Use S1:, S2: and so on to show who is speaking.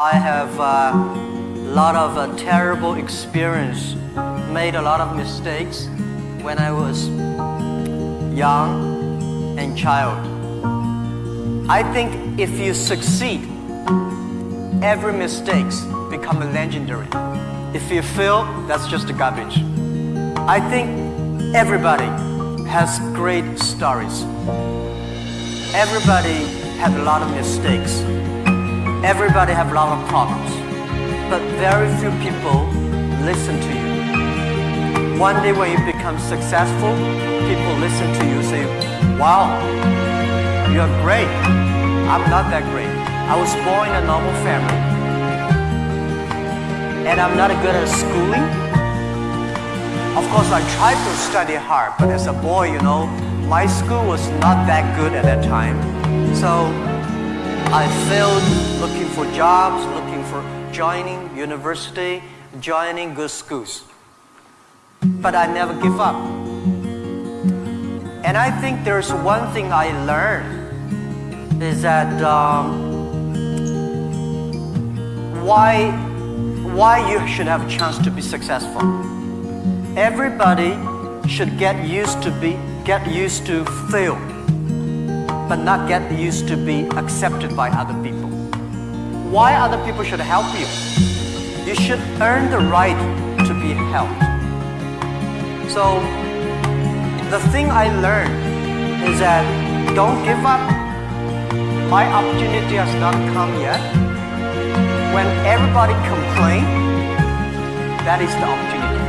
S1: I have a lot of uh, terrible experience, made a lot of mistakes when I was young and child. I think if you succeed, every mistakes become a legendary. If you fail, that's just garbage. I think everybody has great stories. Everybody had a lot of mistakes. Everybody have a lot of problems. But very few people listen to you. One day when you become successful, people listen to you say, wow, you're great. I'm not that great. I was born in a normal family. And I'm not good at schooling. Of course, I tried to study hard, but as a boy, you know, my school was not that good at that time. So I failed looking for jobs, looking for joining university, joining good schools. But I never give up. And I think there's one thing I learned is that um, why, why you should have a chance to be successful. Everybody should get used to be get used to fail, but not get used to be accepted by other people. Why other people should help you? You should earn the right to be helped. So the thing I learned is that don't give up. My opportunity has not come yet. When everybody complain, that is the opportunity.